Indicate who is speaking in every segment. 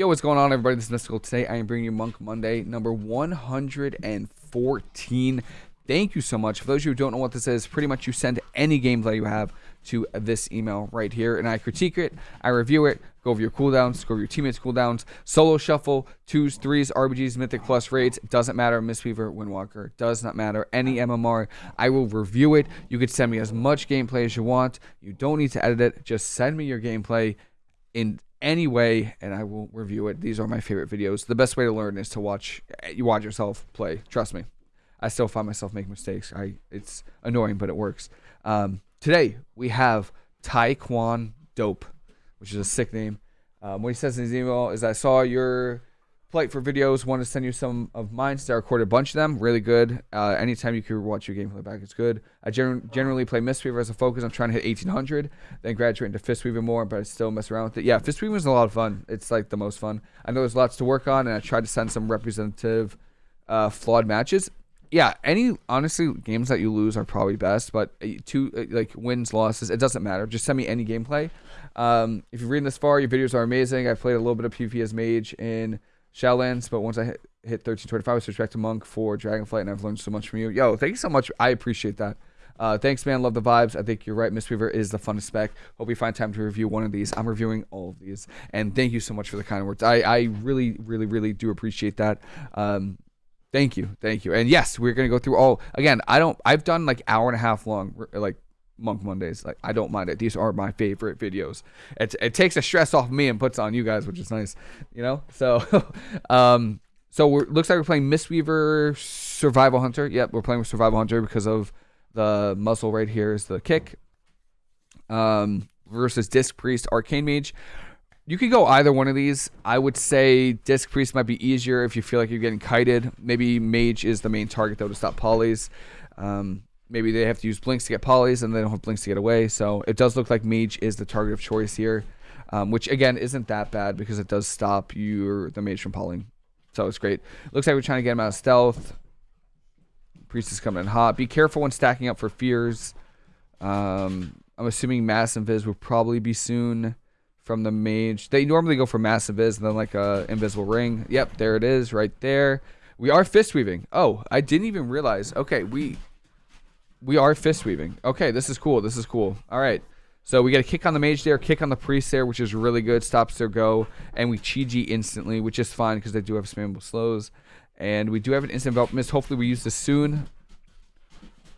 Speaker 1: Yo, what's going on, everybody? This is Mystical. Today, I am bringing you Monk Monday, number 114. Thank you so much. For those of you who don't know what this is, pretty much you send any gameplay you have to this email right here, and I critique it, I review it, go over your cooldowns, go over your teammates' cooldowns, solo shuffle, twos, threes, RBGs, mythic plus raids, doesn't matter, Mistweaver, Windwalker, does not matter, any MMR, I will review it. You could send me as much gameplay as you want. You don't need to edit it. Just send me your gameplay in anyway, and I will review it. These are my favorite videos. The best way to learn is to watch you watch yourself play. Trust me. I still find myself making mistakes. I it's annoying, but it works. Um, today we have Taekwon Dope, which is a sick name. Um, what he says in his email is, "I saw your Polite for videos. Want to send you some of mine. So I recorded a bunch of them. Really good. Uh, anytime you can watch your gameplay back, it's good. I gen generally play Mistweaver as a focus. I'm trying to hit 1800, then graduate into Fistweaver more, but I still mess around with it. Yeah, Fistweaver is a lot of fun. It's like the most fun. I know there's lots to work on, and I tried to send some representative uh, flawed matches. Yeah, any honestly games that you lose are probably best, but uh, two uh, like wins, losses, it doesn't matter. Just send me any gameplay. Um, if you're reading this far, your videos are amazing. I played a little bit of PvP as mage in Shadowlands, but once I hit, hit 1325, I switched back to Monk for Dragonflight, and I've learned so much from you. Yo, thank you so much. I appreciate that. Uh, thanks, man. Love the vibes. I think you're right. Mistweaver is the funnest spec. Hope we find time to review one of these. I'm reviewing all of these. And thank you so much for the kind words. I, I really, really, really do appreciate that. Um, thank you. Thank you. And yes, we're going to go through all. Again, I don't, I've done like hour and a half long, like Monk Mondays. Like I don't mind it. These are my favorite videos. It it takes the stress off me and puts on you guys, which is nice. You know. So, um, so we're looks like we're playing Mistweaver Survival Hunter. Yep, we're playing with Survival Hunter because of the muzzle right here is the kick. Um, versus Disc Priest Arcane Mage. You could go either one of these. I would say Disc Priest might be easier if you feel like you're getting kited. Maybe Mage is the main target though to stop polys. Um, maybe they have to use blinks to get polys and they don't have blinks to get away. So it does look like mage is the target of choice here, um, which again isn't that bad because it does stop your the mage from polying. So it's great. Looks like we're trying to get him out of stealth. Priest is coming in hot. Be careful when stacking up for fears. Um, I'm assuming mass invis will probably be soon from the mage. They normally go for mass invis and then like a invisible ring. Yep, there it is right there. We are fist weaving. Oh, I didn't even realize. Okay, we we are fist weaving. Okay, this is cool. This is cool. All right. So we get a kick on the mage there, kick on the priest there, which is really good. Stops their go. And we Chi-Ji instantly, which is fine because they do have spammable slows. And we do have an instant envelop mist. Hopefully we use this soon.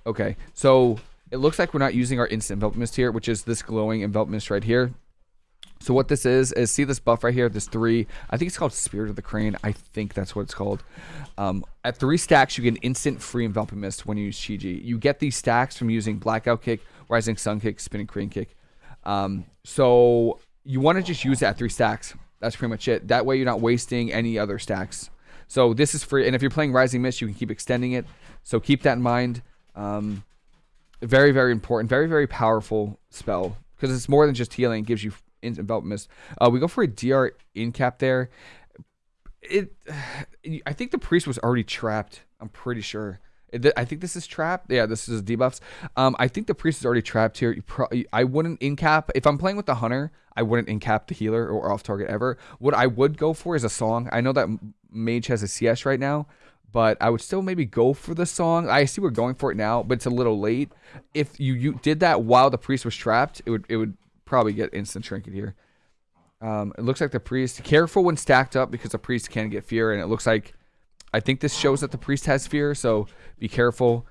Speaker 1: Okay. So it looks like we're not using our instant envelop mist here, which is this glowing envelop mist right here. So what this is, is see this buff right here, this three, I think it's called Spirit of the Crane. I think that's what it's called. Um, at three stacks, you get an instant free enveloping mist when you use Chi-Ji. You get these stacks from using Blackout Kick, Rising Sun Kick, Spinning Crane Kick. Um, so you want to just use it at three stacks. That's pretty much it. That way you're not wasting any other stacks. So this is free. And if you're playing Rising Mist, you can keep extending it. So keep that in mind. Um, very, very important. Very, very powerful spell. Because it's more than just healing. It gives you envelop mist. Uh, we go for a DR in cap there. It, I think the priest was already trapped. I'm pretty sure. I think this is trapped. Yeah, this is debuffs. Um, I think the priest is already trapped here. Pro- I wouldn't in cap if I'm playing with the hunter. I wouldn't in cap the healer or off target ever. What I would go for is a song. I know that mage has a CS right now, but I would still maybe go for the song. I see we're going for it now, but it's a little late. If you, you did that while the priest was trapped, it would it would probably get instant trinket here. Um, it looks like the priest. Careful when stacked up because the priest can get fear, and it looks like I think this shows that the priest has fear, so be careful.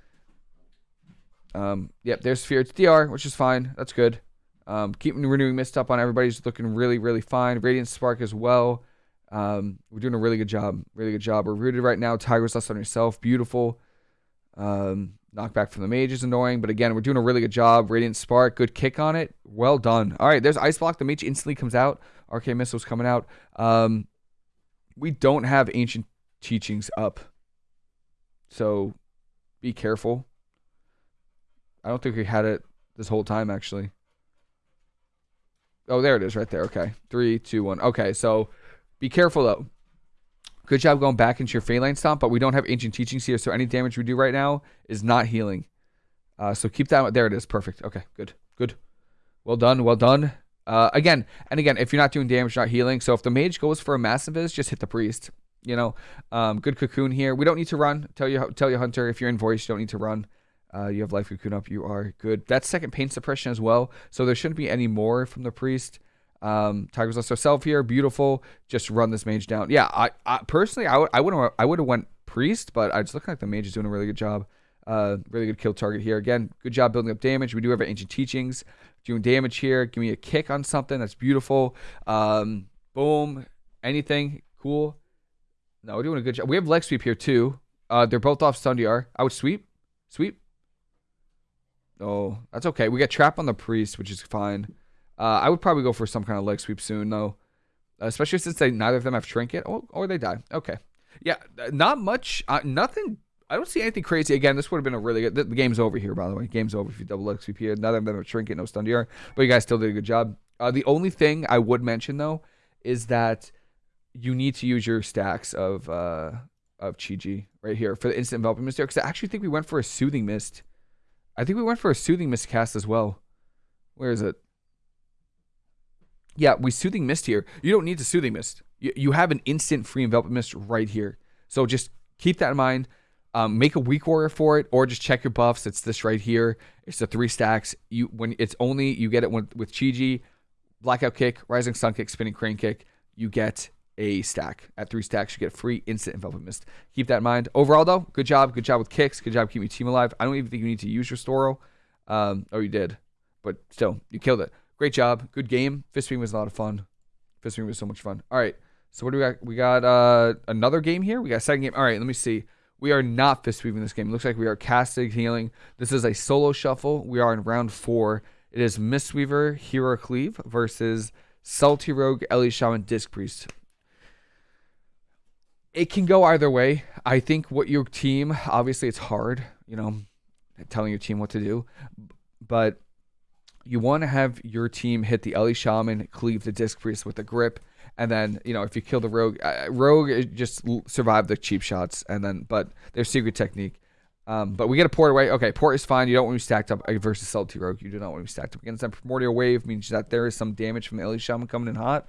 Speaker 1: Um, yep, there's fear. It's DR, which is fine. That's good. Um, keep renewing mist up on everybody's looking really, really fine. Radiant Spark as well. Um, we're doing a really good job. Really good job. We're rooted right now. Tiger's less on yourself. Beautiful. Um, Knockback from the mage is annoying, but again, we're doing a really good job. Radiant Spark, good kick on it. Well done. All right, there's Ice Block. The mage instantly comes out. Arcane Missile's coming out. Um, we don't have Ancient Teachings up. So be careful. I don't think we had it this whole time, actually. Oh, there it is right there. Okay. Three, two, one. Okay, so be careful, though. Good job going back into your Faeline Stomp, but we don't have Ancient Teachings here, so any damage we do right now is not healing. Uh, so keep that. There it is. Perfect. Okay, good. Good. Well done. Well done. Uh, again, and again, if you're not doing damage, not healing. So if the mage goes for a mass invis, just hit the priest. You know, um, good cocoon here. We don't need to run. Tell you, tell you, Hunter, if you're in voice, you don't need to run. Uh, you have life cocoon up. You are good. That's second pain suppression as well. So there shouldn't be any more from the priest. Um, Tiger's Lust self here, beautiful. Just run this mage down. Yeah, I, I personally, I would, I would, I would have went priest, but I just look like the mage is doing a really good job. Uh, really good kill target here. Again, good job building up damage. We do have ancient teachings doing damage here. Give me a kick on something. That's beautiful. Um, boom. Anything cool? No, we're doing a good job. We have leg sweep here too. Uh, they're both off stun DR. I would sweep. Sweep. Oh, that's okay. We got trap on the priest, which is fine. Uh, I would probably go for some kind of leg sweep soon, though. Especially since they neither of them have trinket, or, or they die. Okay. Yeah, not much. Uh, nothing. I don't see anything crazy. Again, this would have been a really good. The, game's over here, by the way. Game's over if you double leg sweep here. Neither of them have trinket, no stun DR. But you guys still did a good job. Uh, the only thing I would mention though is that you need to use your stacks of uh, of Chi-Ji right here for the instant enveloping mist because I actually think we went for a soothing mist. I think we went for a soothing mist cast as well. Where is it? Yeah, we soothing mist here. You don't need to soothing mist. You, you have an instant free envelopment mist right here. So just keep that in mind. Um, make a weak warrior for it, or just check your buffs. It's this right here. It's the three stacks. You when it's only you get it with, with Chi-Ji, blackout kick, rising sun kick, spinning crane kick. You get a stack. At three stacks, you get free instant envelopment mist. Keep that in mind. Overall, though, good job. Good job with kicks. Good job keeping your team alive. I don't even think you need to use your Storo. Um, oh, you did, but still, you killed it. Great job. Good game. Fist Beam was a lot of fun. Fist Beam was so much fun. All right. So what do we got? We got uh, another game here. We got a second game. All right. Let me see. We are not fist weaving this game. It looks like we are casting healing. This is a solo shuffle. We are in round four. It is Mistweaver, Hero Cleave versus Salty Rogue, Ele Shaman, Disc Priest. It can go either way. I think what your team, obviously, it's hard, you know, telling your team what to do, but you want to have your team hit the Ele Shaman, cleave the Disc Priest with a grip, and then you know if you kill the Rogue, uh, Rogue just survive the cheap shots, and then but their secret technique. Um, but we get a port away. Okay, port is fine. You don't want to be stacked up versus Salty Rogue. You do not want to be stacked up against them. Primordial Wave means that there is some damage from Ele Shaman coming in hot.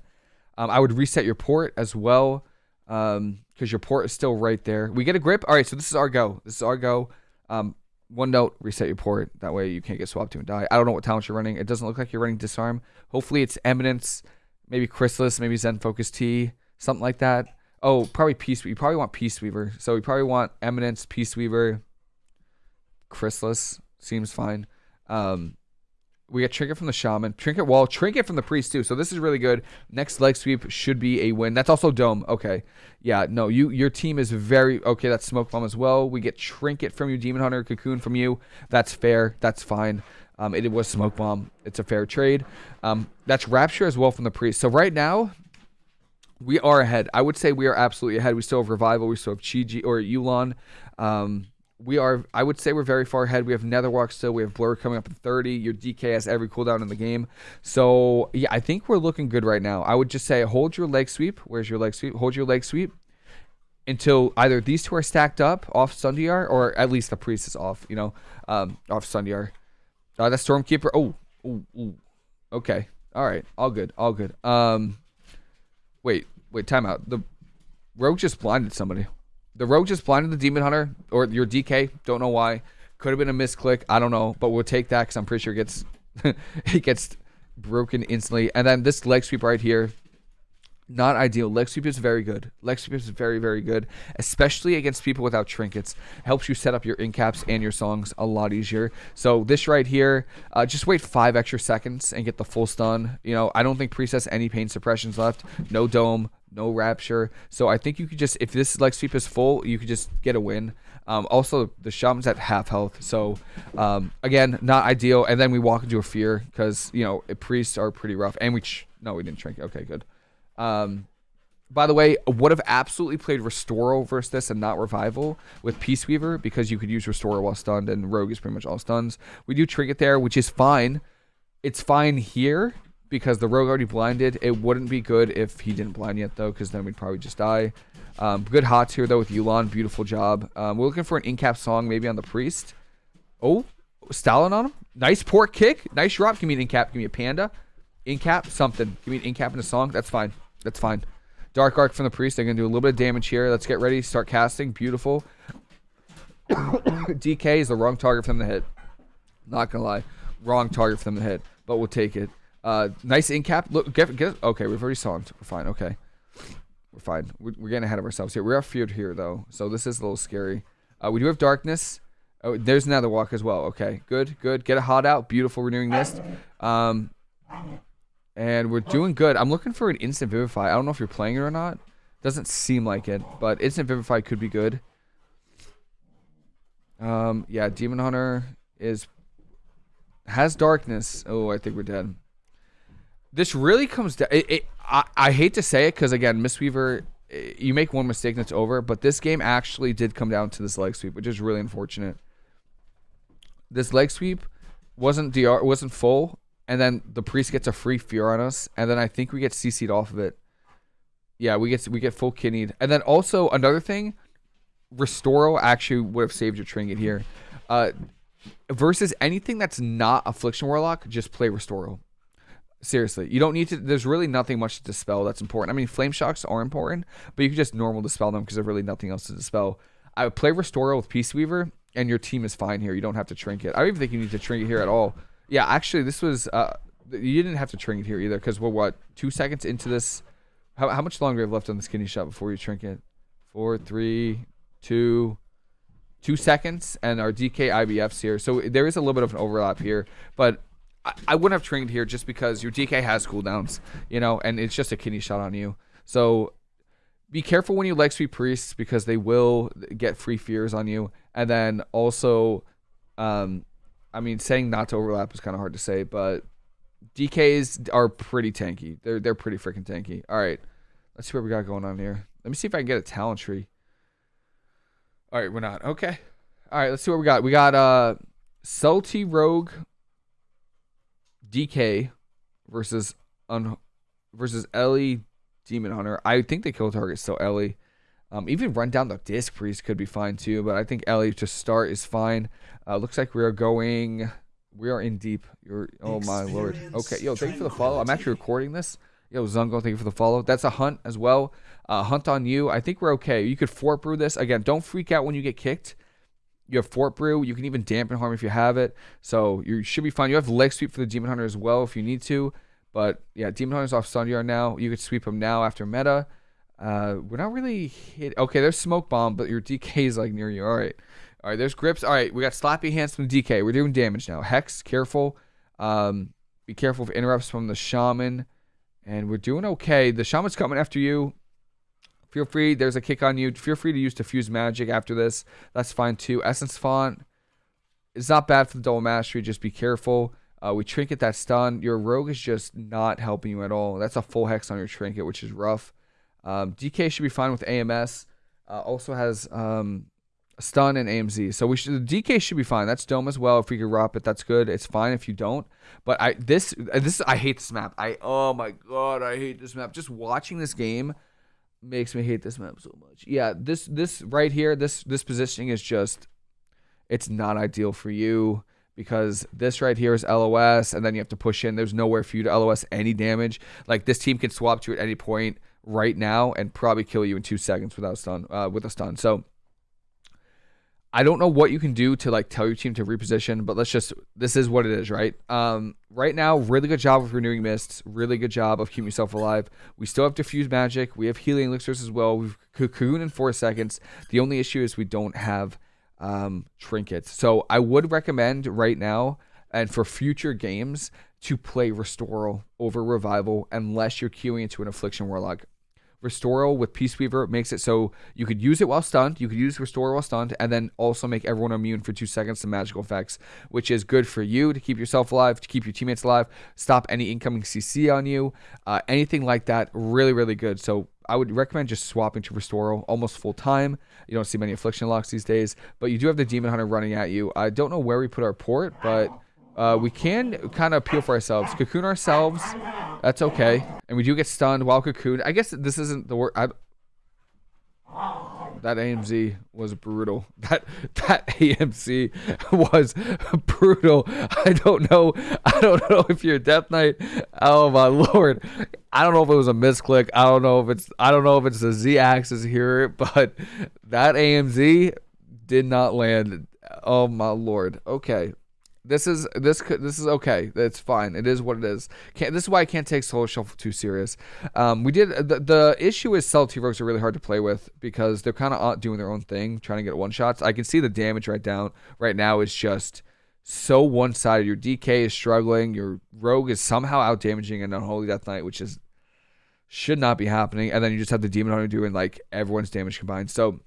Speaker 1: Um, I would reset your port as well because um, your port is still right there. We get a grip. All right, so this is our go. This is our go. Um, one note, reset your port. That way you can't get swapped to and die. I don't know what talent you're running. It doesn't look like you're running Disarm. Hopefully it's Eminence, maybe Chrysalis, maybe Zen Focus Tea, something like that. Oh, probably Peace. You probably want Peace Weaver. So you probably want Eminence, Peace Weaver, Chrysalis. Seems fine. Um, we get Trinket from the Shaman. Trinket Wall. Trinket from the Priest, too. So this is really good. Next leg sweep should be a win. That's also Dome. Okay. Yeah, no, you your team is very... Okay, that's Smoke Bomb as well. We get Trinket from you, Demon Hunter, Cocoon from you. That's fair. That's fine. Um, it, it was Smoke Bomb. It's a fair trade. Um, that's Rapture as well from the Priest. So right now, we are ahead. I would say we are absolutely ahead. We still have Revival. We still have Chi-Ji or Yu'lon. Um, we are I would say we're very far ahead. We have Netherwalk still. We have Blur coming up at 30. Your DK has every cooldown in the game. So yeah, I think we're looking good right now. I would just say hold your leg sweep. Where's your leg sweep? Hold your leg sweep until either these two are stacked up off stun DR or at least the priest is off, you know, um, off stun DR. Uh, the Stormkeeper. Oh, ooh, ooh. okay. All right. All good. All good. Um, wait, wait, timeout. The rogue just blinded somebody. The rogue just blinded the demon hunter or your DK. Don't know why. Could have been a misclick. I don't know, but we'll take that because I'm pretty sure it gets it gets broken instantly. And then this leg sweep right here, not ideal. Leg sweep is very good. Leg sweep is very very good, especially against people without trinkets. Helps you set up your incaps and your songs a lot easier. So this right here, uh, just wait five extra seconds and get the full stun. You know, I don't think Priest has any pain suppressions left. No dome, no rapture. So I think you could just, if this leg sweep is full, you could just get a win. Um, also, the shaman's at half health, so um, again, not ideal. And then we walk into a fear because you know priests are pretty rough. And we no, we didn't shrink. Okay, good. Um, by the way, would have absolutely played Restore versus this and not Revival with Peace Weaver because you could use Restore while stunned and Rogue is pretty much all stuns. We do Trinket there, which is fine. It's fine here because the rogue already blinded. It wouldn't be good if he didn't blind yet, though, because then we'd probably just die. Um, good hots here, though, with Yu'lon. Beautiful job. Um, we're looking for an in-cap song, maybe on the Priest. Oh, Stalin on him. Nice port kick. Nice drop. Give me an in-cap. Give me a Panda. Incap, something. Give me an incap in a song. That's fine. That's fine. Dark Arc from the Priest. They're going to do a little bit of damage here. Let's get ready. Start casting. Beautiful. DK is the wrong target for them to hit. Not going to lie. Wrong target for them to hit. But we'll take it. Uh, nice incap. Look, get, get. Okay, we've already saw him. We're fine. Okay. We're fine. We're, we're getting ahead of ourselves here. We are feared here, though. So this is a little scary. Uh, we do have darkness. Oh, there's another walk as well. Okay, good, good. Get a hot out. Beautiful renewing mist. Um, and we're doing good. I'm looking for an instant vivify. I don't know if you're playing it or not. Doesn't seem like it, but instant vivify could be good. Um, yeah, demon hunter is has darkness. Oh, I think we're dead. This really comes down. It, it, I, I hate to say it because again, Mistweaver, eh, you make one mistake and it's over. But this game actually did come down to this leg sweep, which is really unfortunate. This leg sweep wasn't dr wasn't full, and then the priest gets a free fear on us, and then I think we get CC'd off of it. Yeah, we get we get full kidneyed, and then also another thing, Restoral actually would have saved your trinket here. Uh, versus anything that's not Affliction Warlock, just play Restoral. Seriously, you don't need to. There's really nothing much to dispel that's important. I mean, flame shocks are important, but you can just normal dispel them because there's really nothing else to dispel. I would play Restoral with Peace Weaver, and your team is fine here. You don't have to trinket. I don't even think you need to trinket here at all. Yeah, actually, this was uh, you didn't have to trinket here either because we're what two seconds into this. How, how much longer have left on this kidney shot before you trinket? Four, three, two, two seconds, and our DK IBFs here. So there is a little bit of an overlap here, but I, I wouldn't have trained here just because your DK has cooldowns, you know, and it's just a kidney shot on you. So be careful when you leg sweep priests because they will get free fears on you, and then also, um, I mean, saying not to overlap is kind of hard to say, but DKs are pretty tanky. They're they're pretty freaking tanky. All right, let's see what we got going on here. Let me see if I can get a talent tree. All right, we're not. Okay. All right, let's see what we got. We got uh Salty Rogue DK versus un versus Ellie Demon Hunter. I think they kill target still Ellie. Um, even run down the disc priest could be fine too, but I think Ellie to start is fine. Uh, looks like we are going. We are in deep. You're. Oh my lord. Okay, yo, thank you for the follow. I'm actually recording this. Yo, Zungo, thank you for the follow. That's a hunt as well. Uh, hunt on you. I think we're okay. You could fort brew this again. Don't freak out when you get kicked. You have Fort Brew. You can even dampen harm if you have it. So you should be fine. You have leg sweep for the Demon Hunter as well if you need to. But yeah, Demon Hunter's off stun DR now. You could sweep him now after meta. Uh, we're not really hit. Okay, there's Smoke Bomb, but your DK is like near you. All right. All right, there's grips. All right, we got Slappy Hands from DK. We're doing damage now. Hex, careful. Um, be careful of interrupts from the Shaman. And we're doing okay. The Shaman's coming after you. Feel free, there's a kick on you. Feel free to use Diffuse Magic after this. That's fine too. Essence Font is not bad for the double mastery. Just be careful. Uh, we trinket that stun. Your rogue is just not helping you at all. That's a full hex on your trinket, which is rough. Um, DK should be fine with AMS. Uh, also has um, stun and AMZ. So we should DK should be fine. That's dome as well. If we could rob it, that's good. It's fine if you don't. But I this this I hate this map. I oh my god, I hate this map. Just watching this game makes me hate this map so much. Yeah, this this right here, this this positioning is just it's not ideal for you because this right here is LOS and then you have to push in. There's nowhere for you to LOS any damage. Like this team can swap to you at any point right now and probably kill you in 2 seconds without stun uh, with a stun. So I don't know what you can do to like tell your team to reposition, but let's just this is what it is, right? Um, right now, really good job with renewing mists, really good job of keeping yourself alive. We still have diffuse magic, we have healing elixirs as well. We've cocoon in four seconds. The only issue is we don't have um, trinkets. So I would recommend right now and for future games to play Restoral over Revival unless you're queuing into an Affliction Warlock. Restoral with Peace Weaver makes it so you could use it while stunned, you could use Restoral while stunned, and then also make everyone immune for two seconds to magical effects, which is good for you to keep yourself alive, to keep your teammates alive, stop any incoming CC on you, uh, anything like that. Really, really good. So I would recommend just swapping to Restoral almost full time. You don't see many Affliction locks these days, but you do have the Demon Hunter running at you. I don't know where we put our port, but uh, we can kind of appeal for ourselves. Cocoon ourselves. That's okay. And we do get stunned while cocoon. I guess this isn't the word. That AMZ was brutal. That that AMZ was brutal. I don't know. I don't know if you're Death Knight. Oh my lord. I don't know if it was a misclick. I don't know if it's I don't know if it's the Z axis here, but that AMZ did not land. Oh my lord. Okay. This is this this is okay. It's fine. It is what it is. Can't, this is why I can't take Solo Shuffle too serious. Um, we did the, the issue is Cell T Rogues are really hard to play with because they're kind of doing their own thing, trying to get one shots. I can see the damage right down right now is just so one sided. Your DK is struggling. Your Rogue is somehow out damaging an Unholy Death Knight, which is should not be happening. And then you just have the Demon Hunter doing like everyone's damage combined. So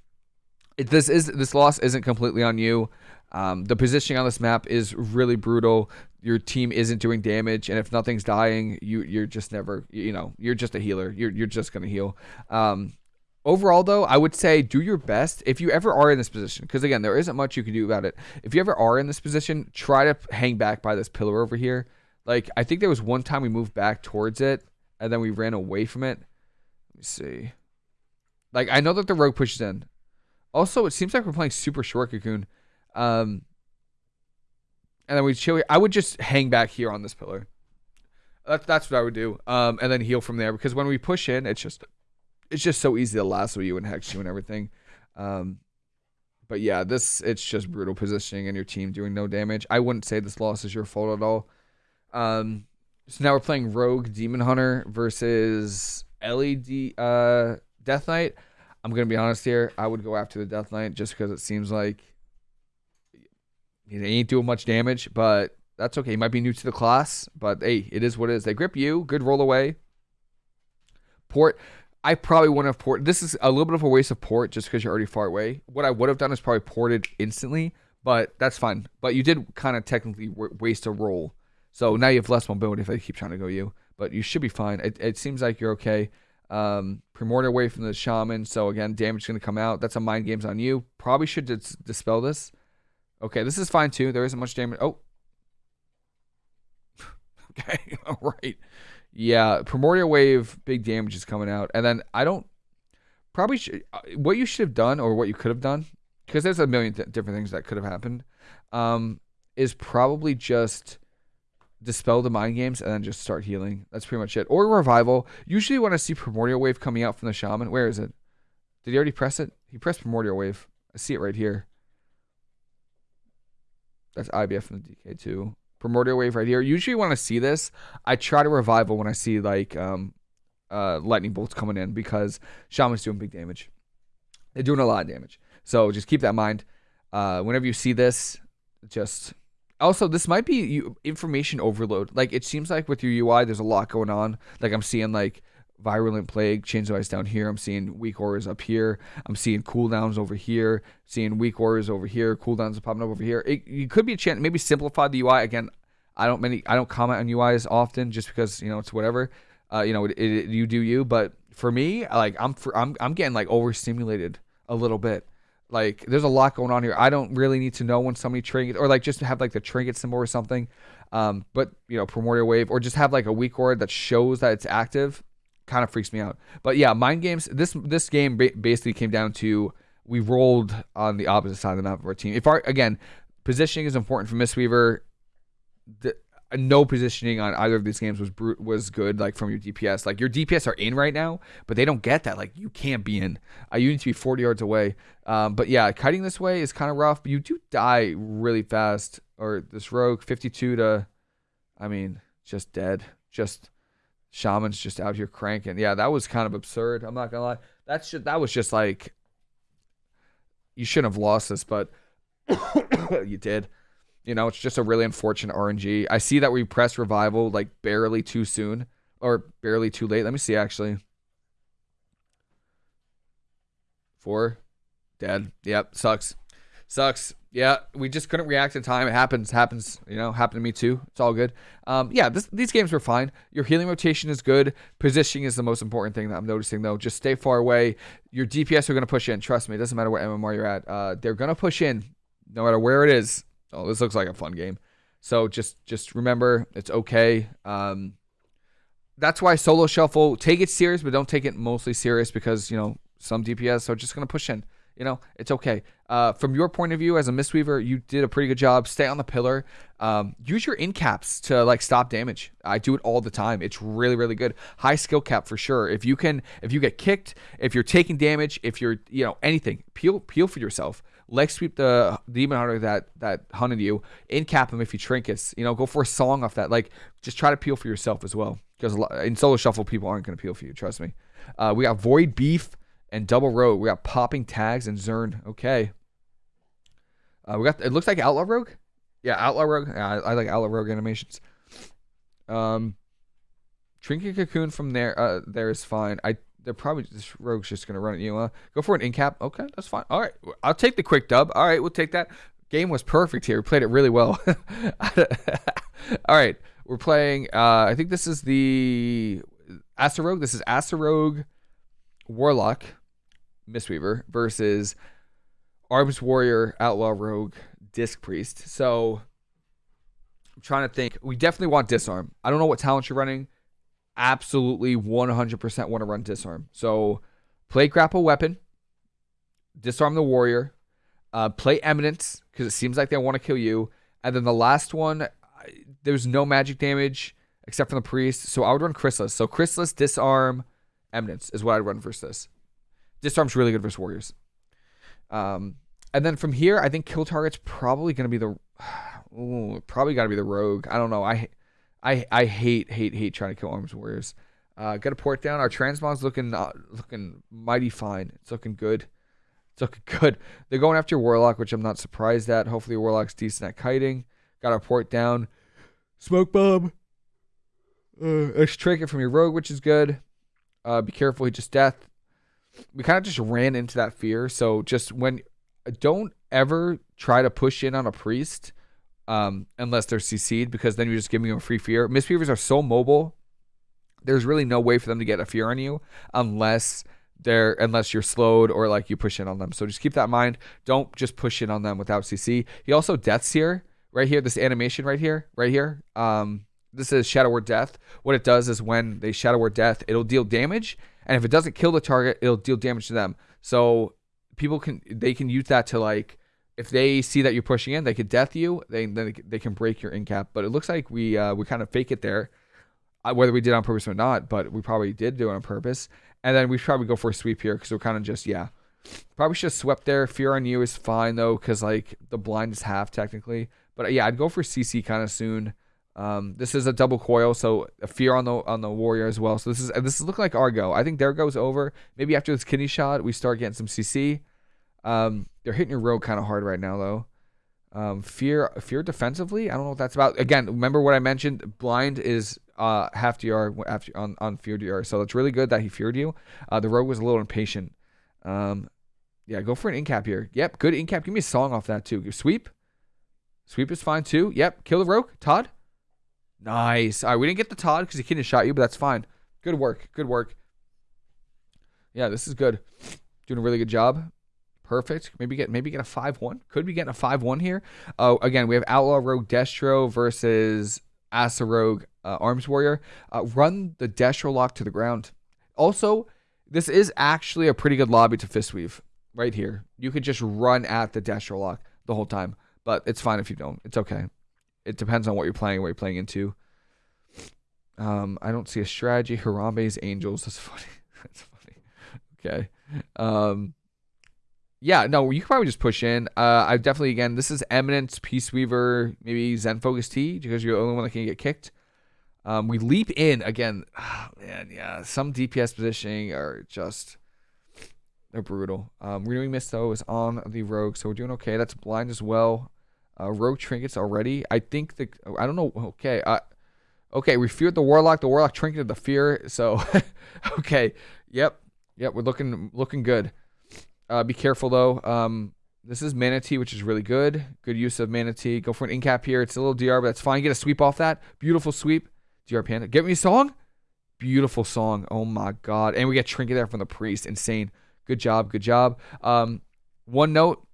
Speaker 1: this is this loss isn't completely on you. Um, the positioning on this map is really brutal. Your team isn't doing damage, and if nothing's dying, you you're just never you know you're just a healer. You're you're just gonna heal. Um, overall, though, I would say do your best if you ever are in this position. Because again, there isn't much you can do about it. If you ever are in this position, try to hang back by this pillar over here. Like I think there was one time we moved back towards it, and then we ran away from it. Let me see. Like I know that the rogue pushes in. Also, it seems like we're playing super short cocoon. Um, and then we chill. I would just hang back here on this pillar. That's that's what I would do. Um, and then heal from there because when we push in, it's just it's just so easy to lasso you and hex you and everything. Um, but yeah, this it's just brutal positioning and your team doing no damage. I wouldn't say this loss is your fault at all. Um, so now we're playing Rogue Demon Hunter versus LED uh, Death Knight. I'm gonna be honest here. I would go after the Death Knight just because it seems like he ain't doing much damage, but that's okay. He might be new to the class, but hey, it is what it is. They grip you. Good roll away. Port. I probably wouldn't have port. This is a little bit of a waste of port just because you're already far away. What I would have done is probably ported instantly, but that's fine. But you did kind of technically waste a roll. So now you have less mobility if they keep trying to go you. But you should be fine. It, it seems like you're okay. Um, Primordial away from the Shaman. So again, damage is going to come out. That's a mind games on you. Probably should dis- dispel this. Okay, this is fine too. There isn't much damage. Oh. okay, all right. Yeah, Primordial Wave, big damage is coming out. And then I don't, probably, should, uh, what you should have done or what you could have done, because there's a million th- different things that could have happened, um, is probably just dispel the mind games and then just start healing. That's pretty much it. Or revival. Usually when I see Primordial Wave coming out from the Shaman, where is it? Did he already press it? He pressed Primordial Wave. I see it right here. That's IBF from the DK2. Primordial Wave right here. Usually when I see this, I try to revival when I see like um, uh, lightning bolts coming in because Shaman's doing big damage. They're doing a lot of damage. So just keep that in mind. Uh, whenever you see this, just also this might be information overload. Like it seems like with your UI, there's a lot going on. Like I'm seeing like Virulent Plague, Chains of Ice down here. I'm seeing Weak Auras up here. I'm seeing cooldowns over here. Seeing Weak Auras over here. Cooldowns are popping up over here. It, it could be a chance. Maybe simplify the UI again. I don't many. I don't comment on UIs often just because you know it's whatever. Uh, you know, it, it, you do you. But for me, like I'm for, I'm I'm getting like overstimulated a little bit. Like there's a lot going on here. I don't really need to know when somebody trinket or like just have like the trinket symbol or something. Um, but you know, primordial wave or just have like a weak aura that shows that it's active kind of freaks me out. But yeah, mind games. This this game basically came down to we rolled on the opposite side of the map of our team. If our again positioning is important for Mistweaver, the, no positioning on either of these games was brute was good. Like from your DPS, like your DPS are in right now, but they don't get that. Like you can't be in. Uh, you need to be 40 yards away. Um, but yeah, kiting this way is kind of rough. You do die really fast. Or this rogue 52 to, I mean, just dead. Just Shaman's just out here cranking. Yeah, that was kind of absurd. I'm not gonna lie. That's just, that was just like you shouldn't have lost this, but you did. You know, it's just a really unfortunate RNG. I see that we pressed revival like barely too soon or barely too late. Let me see actually. Four, dead. Yep, sucks, sucks. Yeah, we just couldn't react in time. It happens, happens, you know, happened to me too. It's all good. Um, yeah, this, these games were fine. Your healing rotation is good. Positioning is the most important thing that I'm noticing, though. Just stay far away. Your DPS are going to push in. Trust me, it doesn't matter what MMR you're at. Uh, they're going to push in no matter where it is. Oh, this looks like a fun game. So just just remember, it's okay. Um, that's why solo shuffle, take it serious, but don't take it mostly serious because, you know, some DPS are just going to push in You know, it's okay. Uh, from your point of view as a Mistweaver, you did a pretty good job. Stay on the pillar. Um, use your in caps to like stop damage. I do it all the time. It's really, really good. High skill cap for sure. If you can, if you get kicked, if you're taking damage, if you're, you know, anything, peel, peel for yourself. Leg sweep the demon hunter that that hunted you. In cap him if he trinkets. You know, go for a song off that. Like, just try to peel for yourself as well. Because in solo shuffle, people aren't going to peel for you. Trust me. Uh, we got void beef and double rogue. We got popping tags and Zern. Okay. Uh, we got it looks like outlaw rogue. Yeah, outlaw rogue. Yeah, I, I like outlaw rogue animations. Um, trinket cocoon from there. Uh, there is fine. I they're probably this rogue's just gonna run at you. Uh, go for an in cap. Okay, that's fine. All right, I'll take the quick dub. All right, we'll take that. Game was perfect here. We played it really well. All right, we're playing. Uh, I think this is the Aster Rogue. This is Aster Rogue Warlock Mistweaver versus Arms Warrior Outlaw Rogue Disc Priest. So I'm trying to think. We definitely want Disarm. I don't know what talent you're running. Absolutely 100% want to run Disarm. So play Grapple Weapon, Disarm the Warrior, uh, play Eminence because it seems like they want to kill you. And then the last one, there's no magic damage except for the priest. So I would run Chrysalis. So Chrysalis, Disarm, Eminence is what I'd run versus this. Disarm's really good versus warriors. Um, and then from here, I think kill target's probably going to be the ooh, probably got to be the rogue. I don't know. I I I hate hate hate trying to kill arms warriors. Uh, got a port down. Our transmog's looking uh, looking mighty fine. It's looking good. It's looking good. They're going after warlock, which I'm not surprised at. Hopefully, warlock's decent at kiting. Got our port down. Smoke bomb. Uh, extract it from your rogue, which is good. Uh, be careful, he just death. We kind of just ran into that fear. So just when, don't ever try to push in on a priest um, unless they're CC'd because then you're just giving them a free fear. Mistweavers are so mobile. There's really no way for them to get a fear on you unless they're unless you're slowed or like you push in on them. So just keep that in mind. Don't just push in on them without CC. He also deaths here, right here. This animation right here, right here. Um, this is Shadow Word Death. What it does is when they Shadow Word Death, it'll deal damage, and if it doesn't kill the target, it'll deal damage to them. So people can they can use that to like if they see that you're pushing in, they could death you. They then they can break your in cap. But it looks like we uh, we kind of fake it there, uh, whether we did on purpose or not. But we probably did do it on purpose. And then we probably go for a sweep here because we're kind of just yeah. Probably should have swept there. Fear on you is fine though because like the blind is half technically. But yeah, I'd go for CC kind of soon. Um, this is a double coil, so a fear on the on the warrior as well. So this is this is looking like Argo. I think there goes over. Maybe after this kidney shot, we start getting some CC. Um, they're hitting your rogue kind of hard right now though. Um, fear fear defensively. I don't know what that's about. Again, remember what I mentioned. Blind is uh half DR after on on fear DR. So it's really good that he feared you. Uh, the rogue was a little impatient. Um, yeah, go for an incap here. Yep, good incap. Give me a song off that too. Sweep. Sweep is fine too. Yep, kill the rogue. Todd. Nice. All right, we didn't get the Todd because he couldn't shot you, but that's fine. Good work. Good work. Yeah, this is good. Doing a really good job. Perfect. Maybe get maybe get a five one. Could be getting a five one here. Oh, again, we have Outlaw Rogue Destro versus Asa Rogue uh, Arms Warrior. Uh, run the Destro lock to the ground. Also, this is actually a pretty good lobby to fist weave right here. You could just run at the Destro lock the whole time, but it's fine if you don't. It's okay it depends on what you're playing, what you're playing into. Um, I don't see a strategy. Harambe's Angels. That's funny. That's funny. Okay. Um, yeah, no, you can probably just push in. Uh, I definitely again, this is Eminence, Peace Weaver, maybe Zen Focus Tea because you're the only one that can get kicked. Um, we leap in again. Oh, man, yeah, some DPS positioning are just they're brutal. Um, renewing mist though is on the rogue, so we're doing okay. That's blind as well. Uh, rogue trinkets already. I think the I don't know. Okay, uh, okay. We feared the warlock. The warlock trinketed the fear. So, okay. Yep. Yep. We're looking looking good. Uh, be careful though. Um, this is Mana Tea, which is really good. Good use of Mana Tea. Go for an incap here. It's a little DR, but that's fine. Get a sweep off that. Beautiful sweep. DR Panda. Get me a song. Beautiful song. Oh my god. And we get trinket there from the priest. Insane. Good job. Good job. Um, one note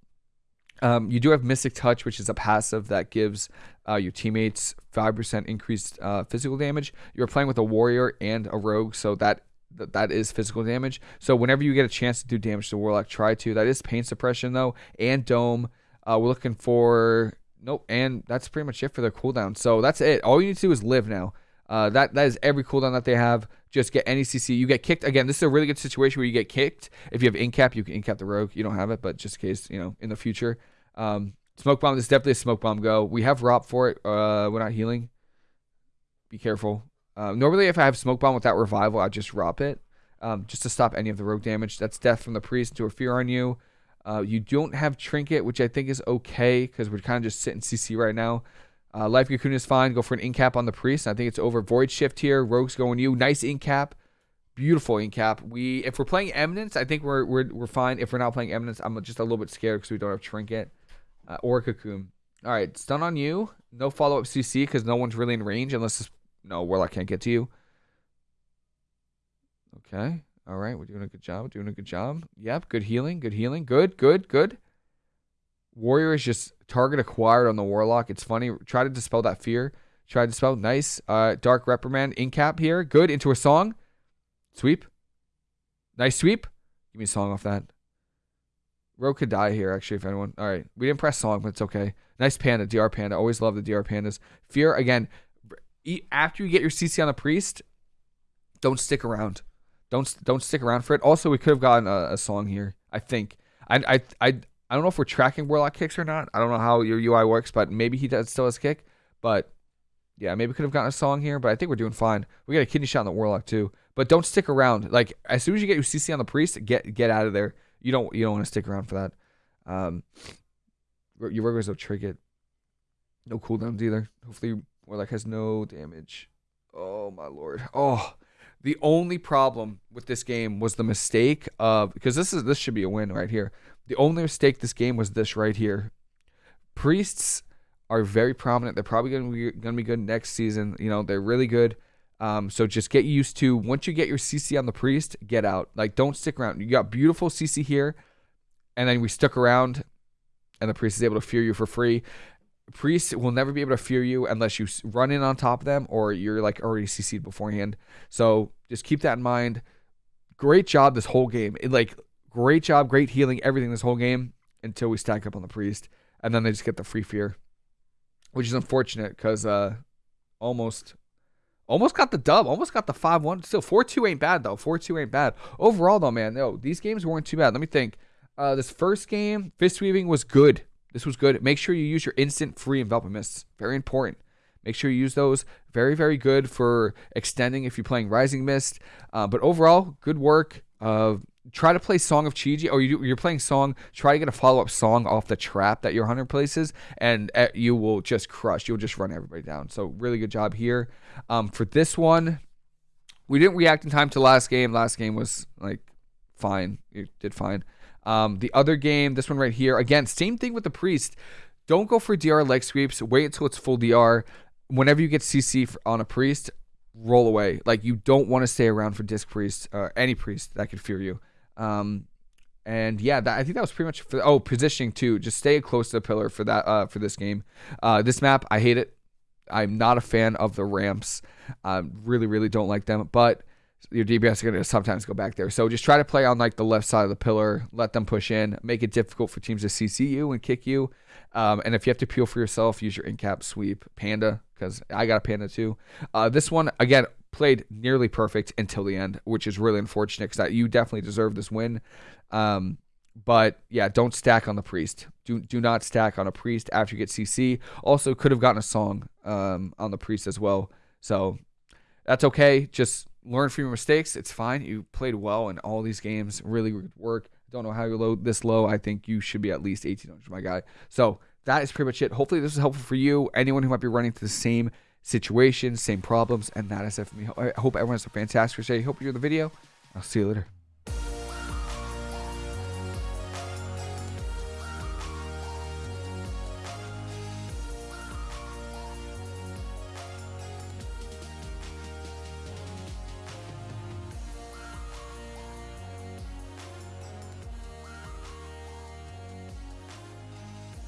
Speaker 1: um, you do have Mystic Touch, which is a passive that gives uh, your teammates 5% increased uh, physical damage. You're playing with a warrior and a rogue, so that that is physical damage. So whenever you get a chance to do damage to Warlock, try to. That is pain suppression though, and dome. Uh, we're looking for nope, and that's pretty much it for their cooldown. So that's it. All you need to do is live now. Uh, that that is every cooldown that they have. Just get any CC. You get kicked again. This is a really good situation where you get kicked. If you have incap, you can incap the rogue. You don't have it, but just in case, you know, in the future. Um, smoke bomb. This is definitely a smoke bomb. Go. We have ROP for it. Uh, we're not healing. Be careful. Uh, normally, if I have smoke bomb without revival, I just ROP it, um, just to stop any of the rogue damage. That's death from the priest to a fear on you. Uh, you don't have trinket, which I think is okay because we're kind of just sitting CC right now. Uh, Life Cocoon is fine. Go for an incap on the priest. I think it's over. Void shift here. Rogue's going you. Nice incap. Beautiful incap. We if we're playing Eminence, I think we're we're, we're fine. If we're not playing Eminence, I'm just a little bit scared because we don't have trinket uh, or cocoon. All right, stun on you. No follow up CC because no one's really in range unless no Warlock can't get to you. Okay. All right, we're doing a good job. Doing a good job. Yep, good healing. Good healing. Good, good, good. Warrior is just target acquired on the Warlock. It's funny. Try to dispel that fear. Try to dispel. Nice. Uh, Dark Reprimand. Incap here. Good. Into a song. Sweep. Nice sweep. Give me a song off that. Rogue could die here, actually, if anyone. All right. We didn't press song, but it's okay. Nice panda. DR panda. Always love the DR pandas. Fear, again, after you get your CC on the priest, don't stick around. Don't don't stick around for it. Also, we could have gotten a, a song here. I think. I I I I don't know if we're tracking Warlock kicks or not. I don't know how your UI works, but maybe he does still has kick. But yeah, maybe could have gotten a song here. But I think we're doing fine. We got a kidney shot on the Warlock too. But don't stick around. Like as soon as you get your CC on the priest, get get out of there. You don't you don't want to stick around for that. Um, your Rogues will trinket. No cooldowns either. Hopefully Warlock has no damage. Oh my lord. Oh, the only problem with this game was the mistake of because this is this should be a win right here. The only mistake this game was this right here. Priests are very prominent. They're probably going to be going to be good next season. You know, they're really good. Um, so just get used to once you get your CC on the priest, get out. Like don't stick around. You got beautiful CC here, and then we stuck around, and the priest is able to fear you for free. Priest will never be able to fear you unless you run in on top of them or you're like already CC'd beforehand. So just keep that in mind. Great job this whole game. It, like great job, great healing, everything this whole game until we stack up on the priest, and then they just get the free fear, which is unfortunate because uh, almost, almost got the dub, almost got the five one. Still four two ain't bad though. Four two ain't bad overall though, man. No, these games weren't too bad. Let me think. Uh, this first game, fist weaving was good. This was good. Make sure you use your instant free envelopment mists. Very important. Make sure you use those. Very, very good for extending if you're playing Rising Mist. Uh, but overall, good work. Uh, try to play Song of Chi-Ji, or you, are playing Song, try to get a follow up song off the trap that your hunter places, and uh, you will just crush. You'll just run everybody down. So, really good job here. Um, for this one, we didn't react in time to last game. Last game was like fine. You did fine. Um, the other game, this one right here, again, same thing with the priest. Don't go for DR leg sweeps. Wait until it's full DR. Whenever you get CC on a priest, roll away. Like you don't want to stay around for disc priest or any priest that could fear you. Um, and yeah, that, I think that was pretty much for, oh positioning too. Just stay close to the pillar for that uh, for this game. Uh, this map, I hate it. I'm not a fan of the ramps. I really, really don't like them. But your DPS are going to sometimes go back there. So just try to play on like the left side of the pillar, let them push in, make it difficult for teams to CC you and kick you. Um, and if you have to peel for yourself, use your incap sweep panda because I got a panda too. Uh, this one again played nearly perfect until the end, which is really unfortunate because that you definitely deserve this win. Um, but yeah, don't stack on the priest. Do do not stack on a priest after you get CC. Also, could have gotten a song um, on the priest as well. So that's okay. Just learn from your mistakes. It's fine. You played well in all these games. Really good work. Don't know how you're low this low. I think you should be at least 1800, my guy. So that is pretty much it. Hopefully this is helpful for you. Anyone who might be running into the same situation, same problems, and that is it for me. I hope everyone has a fantastic day. Hope you enjoyed the video. I'll see you later.